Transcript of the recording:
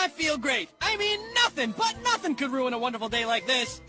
I feel great. I mean, nothing, but nothing could ruin a wonderful day like this.